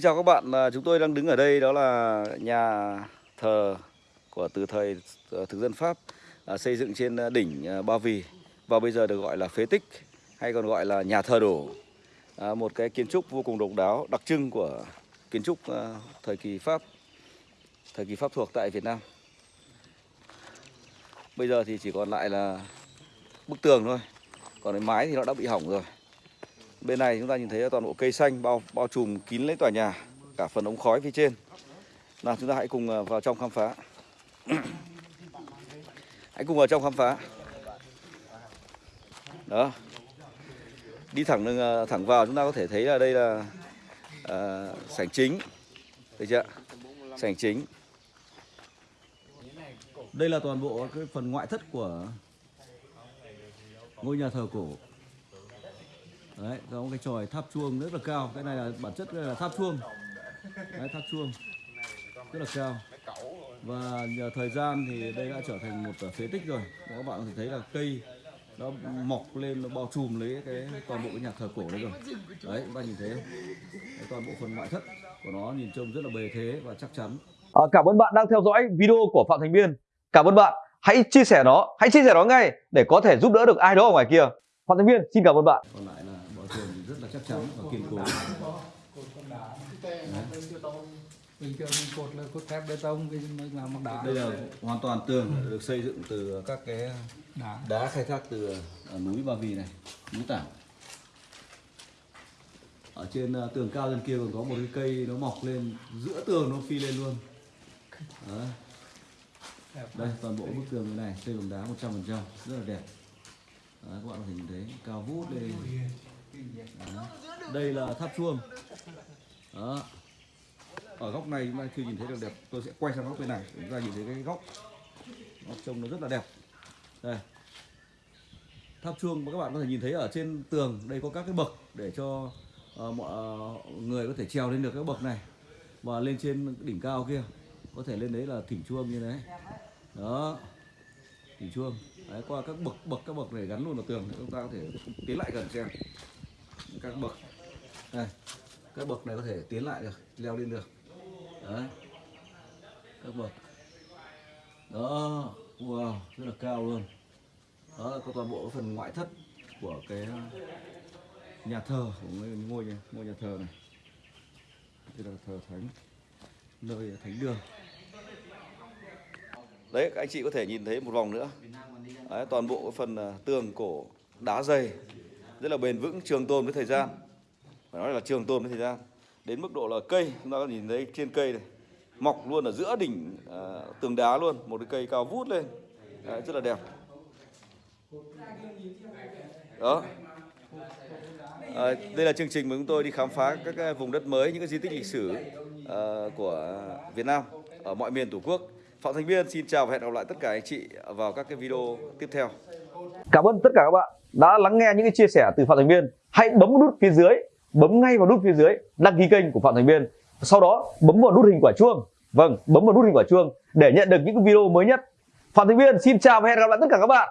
Xin chào các bạn, à, chúng tôi đang đứng ở đây đó là nhà thờ của từ thời ờ, thực dân Pháp à, xây dựng trên à, đỉnh Ba Vì và bây giờ được gọi là phế tích hay còn gọi là nhà thờ đổ. Một cái kiến trúc vô cùng độc đáo, đặc trưng của kiến trúc thời kỳ Pháp, thời kỳ Pháp thuộc tại Việt Nam. Bây giờ thì chỉ còn lại là bức tường thôi, còn cái mái thì nó đã bị hỏng rồi. Bên này chúng ta nhìn thấy toàn bộ cây xanh bao bao trùm kín lấy tòa nhà, cả phần ống khói phía trên. Nào chúng ta hãy cùng à, vào trong khám phá. hãy cùng vào trong khám phá. Đó. Đi thẳng à, thẳng vào chúng ta có thể thấy là đây là à, sảnh chính. Được chưa? Sảnh chính. Đây là toàn bộ cái phần ngoại thất của ngôi nhà thờ cổ. Đấy, có một cái chòi tháp chuông rất là cao. Cái này là bản chất là tháp chuông. Đấy, tháp chuông rất là cao. Và nhờ thời gian thì đây đã trở thành một phế tích rồi. Các bạn có thể thấy là cây nó mọc lên nó bao trùm lấy cái toàn bộ cái nhà thờ cổ đấy rồi. Đấy, các bạn nhìn thấy? Đấy, toàn bộ phần ngoại thất của nó nhìn trông rất là bề thế và chắc chắn. À, cảm ơn bạn đang theo dõi video của Phạm Thành Biên. Cảm ơn bạn. Hãy chia sẻ nó, hãy chia sẻ nó ngay để có thể giúp đỡ được ai đó ở ngoài kia. Phạm Thành Biên xin cảm ơn bạn. Thì rất là chắc chắn và kiên cố. bình thường mình cột là cốt thép bê tông cái mới làm bằng đá Đây là hoàn toàn tường được xây dựng từ các cái đá đá khai thác từ ở núi Ba Vì này, núi Tảng. Ở trên ờ, tường cao trên kia còn có một cái cây nó mọc lên giữa tường nó phi lên luôn. Đấy. Đây toàn bộ bức tường này xây bằng đá 100% rất là đẹp. Đấy, các bạn có thể nhìn thấy cao vút lên. Đây là tháp chuông. Đó. Ở góc này chúng ta chưa nhìn thấy được đẹp. Tôi sẽ quay sang góc bên này chúng ta nhìn thấy cái góc nó trông nó rất là đẹp. Đây. Tháp chuông mà các bạn có thể nhìn thấy ở trên tường đây có các cái bậc để cho uh, mọi ờ, người có thể trèo lên được các bậc này và lên trên đỉnh cao kia có thể lên đấy là thỉnh chuông như thế đó thỉnh chuông đấy qua các bậc bậc các bậc này gắn luôn vào tường chúng ta có thể tiến lại gần xem các bậc. Đây các bậc này có thể tiến lại được leo lên được. Đấy. Các bậc. Đó wow rất là cao luôn. Đó là có toàn bộ cái phần ngoại thất của cái uh, nhà thờ của ngôi ngôi nhà, ngôi nhà thờ này. Đây là thờ thánh nơi thánh đường. Đấy các anh chị có thể nhìn thấy một vòng nữa. Đấy, toàn bộ cái phần uh, tường cổ đá dày rất là bền vững trường tồn với thời gian. Phải nói là trường tồn với thời gian. Đến mức độ là cây chúng ta có nhìn thấy trên cây này mọc luôn ở giữa đỉnh à, tường đá luôn một cái cây cao vút lên. Đấy, rất là đẹp. Đó. À, đây là chương trình mà chúng tôi đi khám phá các cái vùng đất mới những cái di tích lịch sử à, của Việt Nam ở mọi miền tổ quốc. Phạm Thành Biên xin chào và hẹn gặp lại tất cả anh chị vào các cái video tiếp theo. Cảm ơn tất cả các bạn đã lắng nghe những cái chia sẻ từ Phạm Thành Biên. Hãy bấm nút phía dưới, bấm ngay vào nút phía dưới đăng ký kênh của Phạm Thành Biên. Sau đó bấm vào nút hình quả chuông. Vâng, bấm vào nút hình quả chuông để nhận được những cái video mới nhất. Phạm Thành Biên xin chào và hẹn gặp lại tất cả các bạn.